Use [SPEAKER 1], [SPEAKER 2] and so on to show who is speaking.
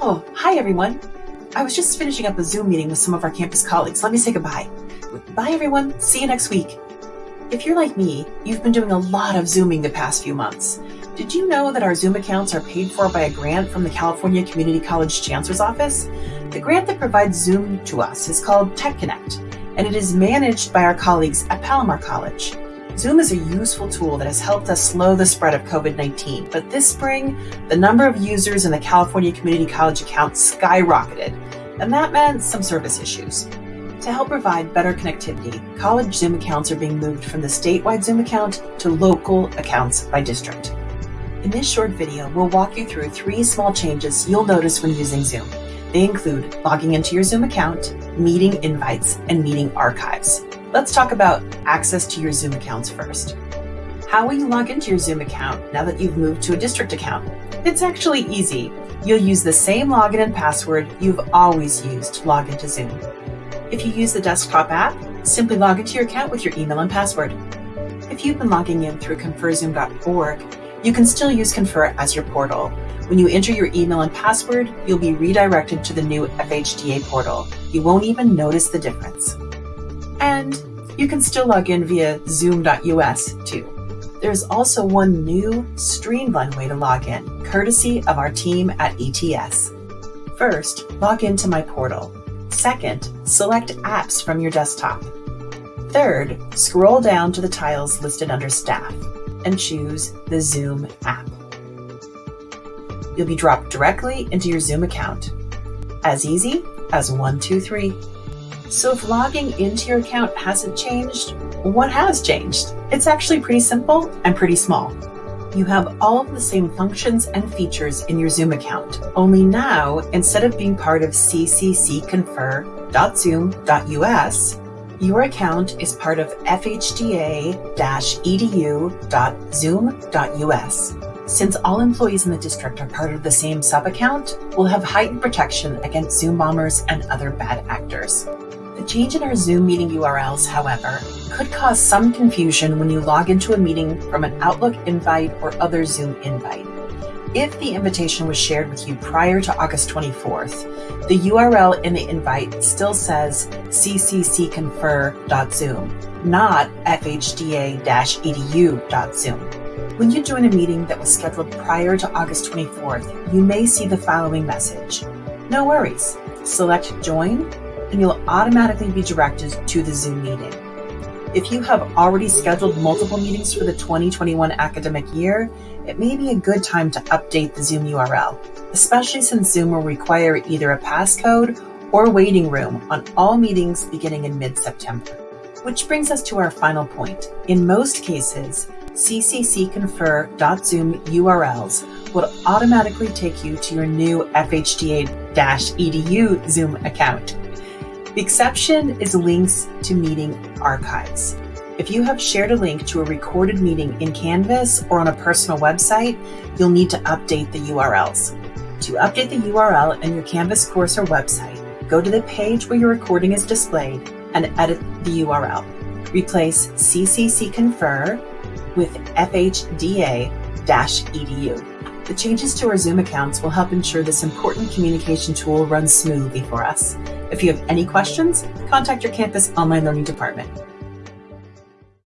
[SPEAKER 1] Oh, hi everyone. I was just finishing up a Zoom meeting with some of our campus colleagues. Let me say goodbye. Bye everyone. See you next week. If you're like me, you've been doing a lot of Zooming the past few months. Did you know that our Zoom accounts are paid for by a grant from the California Community College Chancellor's Office? The grant that provides Zoom to us is called Tech Connect, and it is managed by our colleagues at Palomar College. Zoom is a useful tool that has helped us slow the spread of COVID 19, but this spring, the number of users in the California Community College account skyrocketed, and that meant some service issues. To help provide better connectivity, college Zoom accounts are being moved from the statewide Zoom account to local accounts by district. In this short video, we'll walk you through three small changes you'll notice when using Zoom. They include logging into your Zoom account, meeting invites, and meeting archives. Let's talk about access to your Zoom accounts first. How will you log into your Zoom account now that you've moved to a district account? It's actually easy. You'll use the same login and password you've always used to log into Zoom. If you use the desktop app, simply log into your account with your email and password. If you've been logging in through conferzoom.org, you can still use Confer as your portal. When you enter your email and password, you'll be redirected to the new FHDA portal. You won't even notice the difference. And you can still log in via zoom.us too. There's also one new, streamlined way to log in, courtesy of our team at ETS. First, log into My Portal. Second, select Apps from your desktop. Third, scroll down to the tiles listed under Staff and choose the Zoom app. You'll be dropped directly into your Zoom account. As easy as one, two, three. So if logging into your account hasn't changed, what has changed? It's actually pretty simple and pretty small. You have all of the same functions and features in your Zoom account, only now, instead of being part of cccconfer.zoom.us, your account is part of fhda-edu.zoom.us. Since all employees in the district are part of the same sub-account, we'll have heightened protection against Zoom bombers and other bad actors. The change in our Zoom meeting URLs, however, could cause some confusion when you log into a meeting from an Outlook invite or other Zoom invite. If the invitation was shared with you prior to August 24th, the URL in the invite still says cccconfer.zoom, not fhda-edu.zoom. When you join a meeting that was scheduled prior to August 24th, you may see the following message. No worries. Select Join and you'll automatically be directed to the Zoom meeting. If you have already scheduled multiple meetings for the 2021 academic year, it may be a good time to update the Zoom URL, especially since Zoom will require either a passcode or waiting room on all meetings beginning in mid-September. Which brings us to our final point. In most cases, cccconfer.zoom URLs will automatically take you to your new FHDA-EDU Zoom account. The exception is links to meeting archives. If you have shared a link to a recorded meeting in Canvas or on a personal website, you'll need to update the URLs. To update the URL in your Canvas course or website, go to the page where your recording is displayed and edit the URL. Replace CCC Confer with FHDA-EDU. The changes to our Zoom accounts will help ensure this important communication tool runs smoothly for us. If you have any questions, contact your campus online learning department.